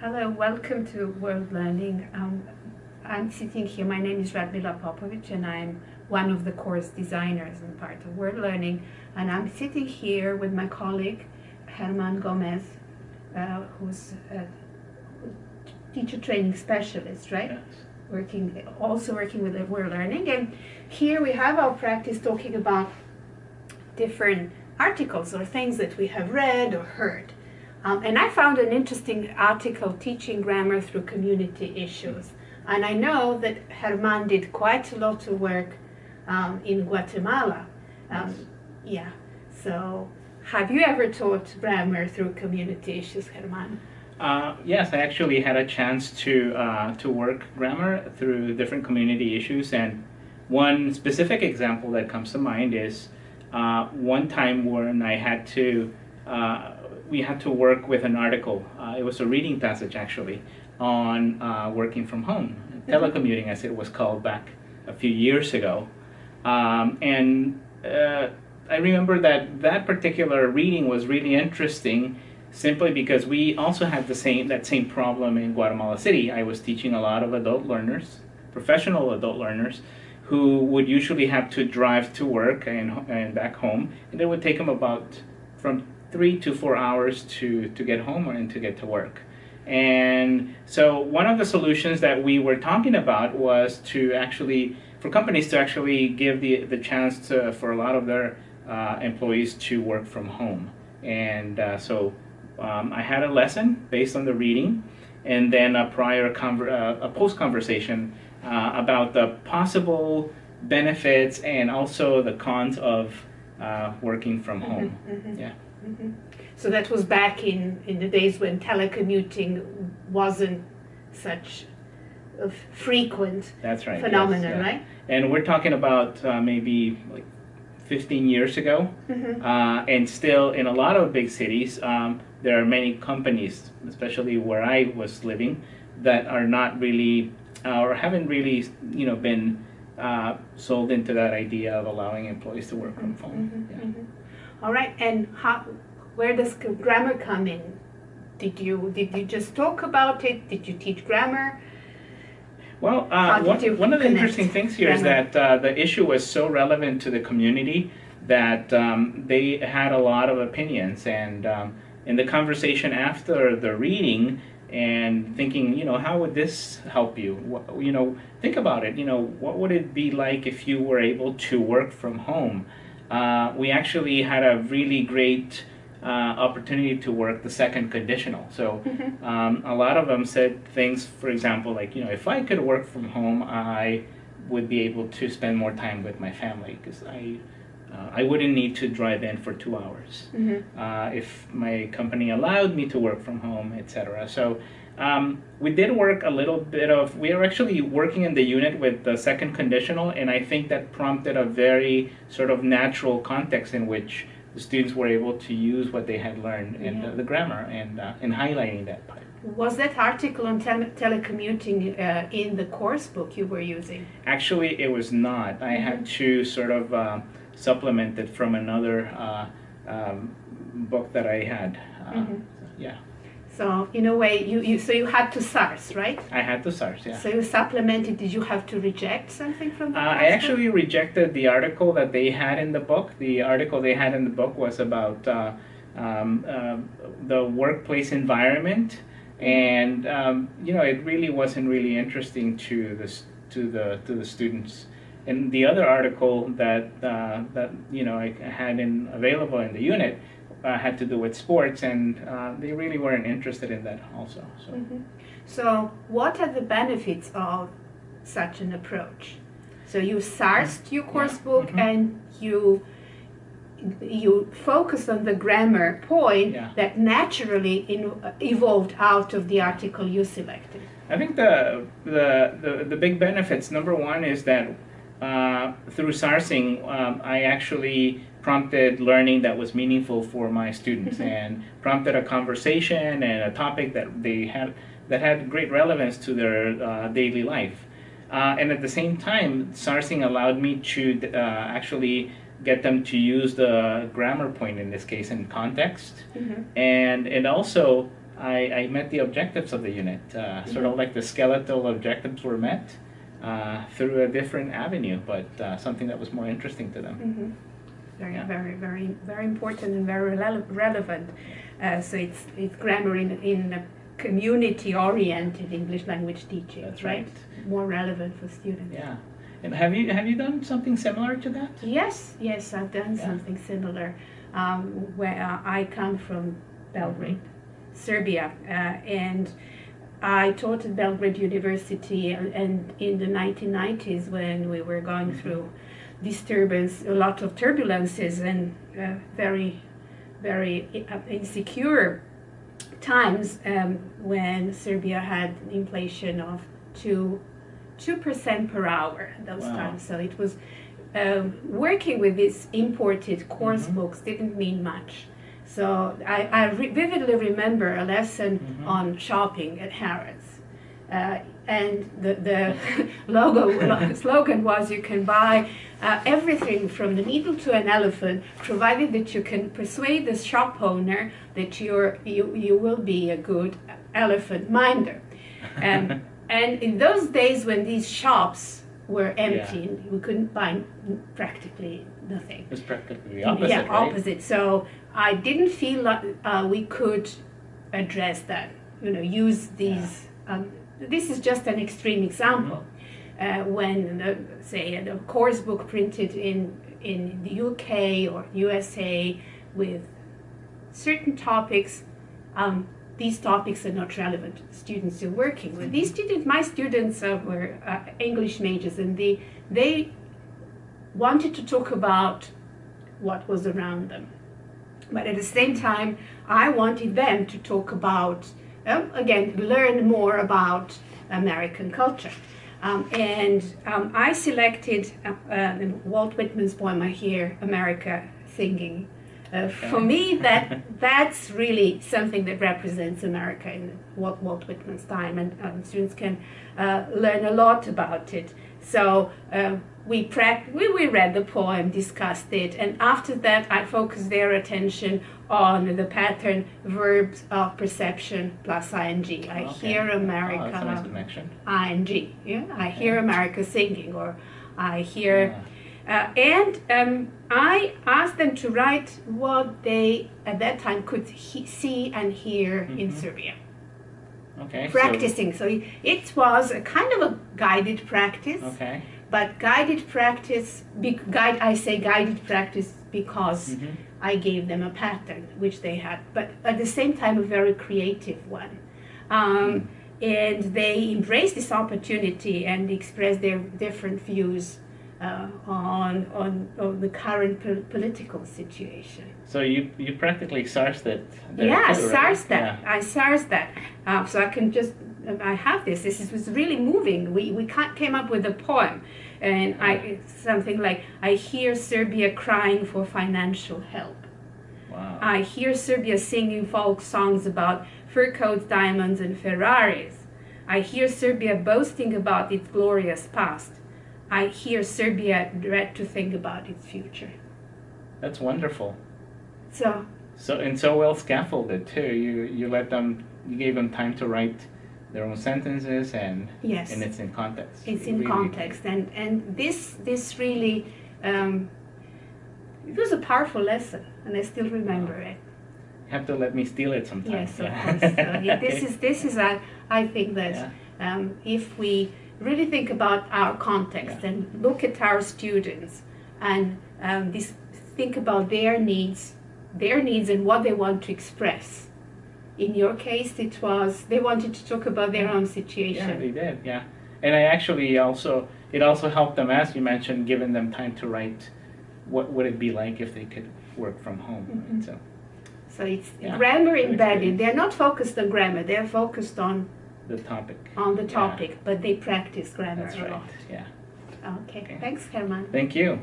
Hello, welcome to World Learning. Um, I'm sitting here, my name is Radmila Popovic and I'm one of the course designers and part of World Learning. And I'm sitting here with my colleague, Herman Gomez, uh, who's a teacher training specialist, right? Yes. Working, also working with World Learning. And here we have our practice talking about different articles or things that we have read or heard. Um, and I found an interesting article teaching grammar through community issues. And I know that Herman did quite a lot of work um, in Guatemala. Um, yeah, so have you ever taught grammar through community issues, Herman? Uh, yes, I actually had a chance to uh, to work grammar through different community issues, and one specific example that comes to mind is uh, one time when I had to uh, we had to work with an article. Uh, it was a reading passage actually on uh, working from home, telecommuting as it was called back a few years ago, um, and I remember that that particular reading was really interesting simply because we also had the same that same problem in Guatemala City. I was teaching a lot of adult learners, professional adult learners, who would usually have to drive to work and, and back home, and it would take them about from three to four hours to, to get home and to get to work. And so one of the solutions that we were talking about was to actually, for companies to actually give the, the chance to, for a lot of their uh, employees to work from home. And uh, so um, I had a lesson based on the reading and then a prior uh, a post conversation uh, about the possible benefits and also the cons of uh, working from mm-hmm, home. Mm -hmm, Yeah. Mm -hmm. So that was back in, in the days when telecommuting wasn't such a frequent That's right, phenomenon, yes, yeah. right? And we're talking about uh, maybe like 15 years ago. Mm-hmm. Uh, and still, in a lot of big cities, um, there are many companies, especially where I was living, that are not really uh, or haven't really, you know, been uh, sold into that idea of allowing employees to work from home. Mm-hmm. Yeah. All right, and how, where does grammar come in? Did you did you just talk about it? Did you teach grammar? Well, uh, one, one of the interesting things here is that uh, the issue was so relevant to the community that um, they had a lot of opinions. And um, in the conversation after the reading, and thinking, you know, how would this help you? What, you know, think about it. You know, what would it be like if you were able to work from home? Uh, we actually had a really great uh, opportunity to work the second conditional. So mm-hmm. um, a lot of them said things, for example, like, you know, if I could work from home, I would be able to spend more time with my family because I, uh, I wouldn't need to drive in for two hours. Mm-hmm. Uh, if my company allowed me to work from home, etc. So um, we did work a little bit of, we are actually working in the unit with the second conditional, and I think that prompted a very sort of natural context in which the students were able to use what they had learned in the, the, grammar and, uh, and highlighting that part. Was that article on tele telecommuting uh, in the course book you were using? Actually, it was not. I mm -hmm. had to sort of uh, supplement it from another uh, um, book that I had. Mm -hmm. Yeah. So in a way, you, you so you had to source, right? I had to source, yeah. So you supplemented. Did you have to reject something from the? Uh, I actually rejected the article that they had in the book. The article they had in the book was about uh, um, uh, the workplace environment, and um, you know it really wasn't really interesting to the to the to the students. And the other article that uh, that you know I had in available in the unit uh, had to do with sports, and uh, they really weren't interested in that also. So. Mm -hmm. so, what are the benefits of such an approach? So you sourced your course yeah. book mm -hmm. and you you focus on the grammar point yeah. that naturally in, evolved out of the article you selected. I think the the the, the big benefits. Number one is that uh, through sourcing, um, I actually prompted learning that was meaningful for my students mm-hmm. and prompted a conversation and a topic that they had that had great relevance to their uh, daily life. Uh, and at the same time, sourcing allowed me to uh, actually get them to use the grammar point in this case in context. Mm-hmm. And it also I, I met the objectives of the unit. Uh, sort of like the skeletal objectives were met uh, through a different avenue, but uh, something that was more interesting to them. Mhm. Very, Yeah. very, very, very important and very rele- relevant. Uh, so it's it's grammar in in a community-oriented English language teaching, That's right? right. More relevant for students. Yeah. And have you have you done something similar to that? Yes, yes, I've done Yeah. something similar. Um, where uh, I come from Belgrade, Serbia, uh, and I taught at Belgrade University, and, in the 1990s when we were going Mhm. through disturbance, a lot of turbulences, and uh, very, very uh, insecure times um, when Serbia had inflation of two two percent per hour those Wow. times. So it was um, working with these imported course Mhm. books didn't mean much. So I, I re- vividly remember a lesson Mhm. on shopping at Harrods. Uh, and the, the logo slogan was you can buy uh, everything from the needle to an elephant provided that you can persuade the shop owner that you're, you, you will be a good elephant minder um, and in those days when these shops were empty and we couldn't buy practically nothing it was practically the opposite, yeah, right? opposite. So I didn't feel like uh, we could address that. You know, use these. Um, this is just an extreme example. Uh, when, uh, say, a course book printed in in the UK or USA with certain topics, um, these topics are not relevant students you're working with. These students, my students, uh, were uh, English majors, and they they wanted to talk about what was around them. But at the same time, I wanted them to talk about, um, again, learn more about American culture. Um, and um, I selected uh, uh, Walt Whitman's poem, I Hear America Singing. Uh, for me, that that's really something that represents America in Walt, Walt Whitman's time, and um, students can uh, learn a lot about it. So um, we, we we read the poem, discussed it, and after that, I focused their attention on the pattern verbs of perception plus ing. I Okay. hear Oh, America a nice connection. ing. Yeah, I hear America singing, or I hear. Yeah. Uh, and um, I asked them to write what they at that time could he- see and hear in Mhm. Serbia, Okay. so- practicing. So it was a kind of a guided practice, okay. But guided practice. Be, guide. I say guided practice because Mhm. I gave them a pattern which they had, but at the same time a very creative one. Um, and they embraced this opportunity and expressed their different views uh, on, on on the current po- political situation. So you you practically sourced it. yeah, right? That. Yeah. I SARS that. Uh, so I can just. I have this. This is, was really moving. We we came up with a poem, and I something like I hear Serbia crying for financial help. Wow. I hear Serbia singing folk songs about fur coats, diamonds, and Ferraris. I hear Serbia boasting about its glorious past. I hear Serbia dread to think about its future. That's wonderful. So, So and so well scaffolded too. You you let them you gave them time to write their own sentences and yes, and it's in context. it's in Really- context. And, and this, this really, um, it was a powerful lesson, and I still remember it. You have to let me steal it sometime. Yes, of course. So, yeah, this is this is I I think that Yeah. um, if we really think about our context Yeah. and look at our students and um, this think about their needs, their needs and what they want to express. In your case, it was they wanted to talk about their Yeah. own Yeah, situation. they did. Yeah, and I actually also it also helped them, as you mentioned, giving them time to write. What would it be like if they could work from home? Mhm. Right? So So it's Yeah, grammar embedded. They're not focused on grammar. They're focused on the topic. on the Yeah. topic, but they practice grammar That's a right. lot. Yeah. Okay. Okay. Thanks, Herman. Thank you.